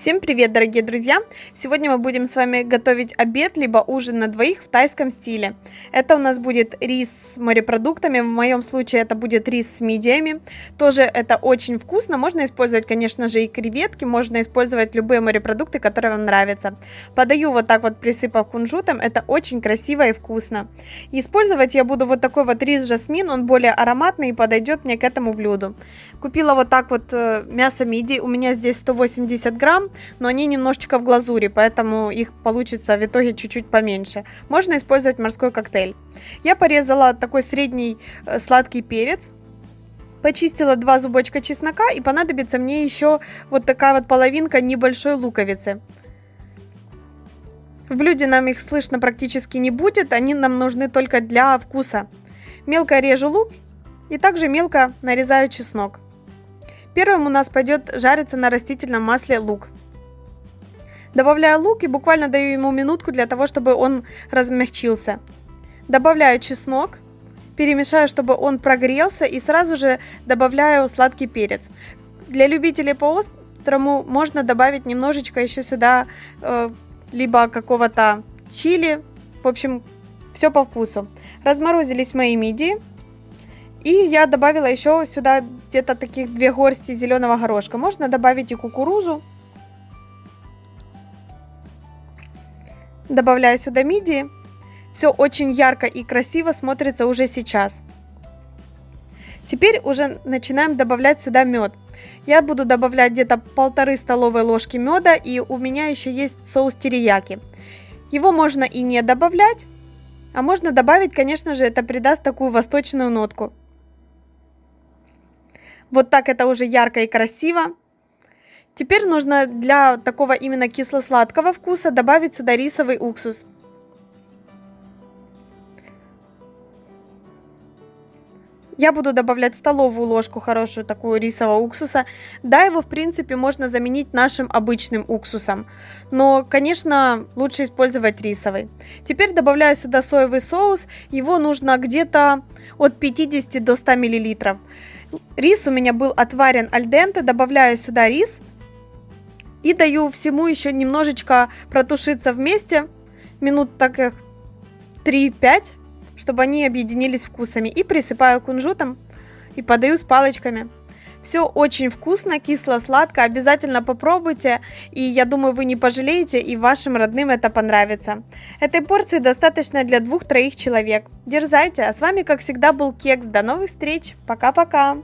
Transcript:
Всем привет, дорогие друзья! Сегодня мы будем с вами готовить обед, либо ужин на двоих в тайском стиле. Это у нас будет рис с морепродуктами, в моем случае это будет рис с мидиями. Тоже это очень вкусно, можно использовать, конечно же, и креветки, можно использовать любые морепродукты, которые вам нравятся. Подаю вот так вот, присыпав кунжутом, это очень красиво и вкусно. Использовать я буду вот такой вот рис жасмин, он более ароматный и подойдет мне к этому блюду. Купила вот так вот э, мясо мидий, у меня здесь 180 грамм, грамм, но они немножечко в глазури, поэтому их получится в итоге чуть-чуть поменьше. Можно использовать морской коктейль. Я порезала такой средний э, сладкий перец, Почистила два зубочка чеснока и понадобится мне еще вот такая вот половинка небольшой луковицы. В блюде нам их слышно практически не будет, они нам нужны только для вкуса. Мелко режу лук и также мелко нарезаю чеснок. Первым у нас пойдет жариться на растительном масле лук. Добавляю лук и буквально даю ему минутку для того, чтобы он размягчился. Добавляю чеснок, перемешаю, чтобы он прогрелся и сразу же добавляю сладкий перец. Для любителей по острому можно добавить немножечко еще сюда э, либо какого-то чили. В общем, все по вкусу. Разморозились мои мидии. И я добавила еще сюда где-то таких две горсти зеленого горошка. Можно добавить и кукурузу. Добавляю сюда мидии. Все очень ярко и красиво смотрится уже сейчас. Теперь уже начинаем добавлять сюда мед. Я буду добавлять где-то полторы столовые ложки меда, и у меня еще есть соус терияки. Его можно и не добавлять, а можно добавить, конечно же, это придаст такую восточную нотку. Вот так это уже ярко и красиво. Теперь нужно для такого именно кисло-сладкого вкуса добавить сюда рисовый уксус. Я буду добавлять столовую ложку хорошую такую рисового уксуса. Да, его в принципе можно заменить нашим обычным уксусом. Но, конечно, лучше использовать рисовый. Теперь добавляю сюда соевый соус. Его нужно где-то от 50 до 100 миллилитров. Рис у меня был отварен альденте, добавляю сюда рис и даю всему еще немножечко протушиться вместе, минут так 3-5, чтобы они объединились вкусами. И присыпаю кунжутом и подаю с палочками. Все очень вкусно, кисло-сладко, обязательно попробуйте, и я думаю, вы не пожалеете, и вашим родным это понравится. Этой порции достаточно для двух-троих человек. Дерзайте, а с вами, как всегда, был Кекс. До новых встреч, пока-пока!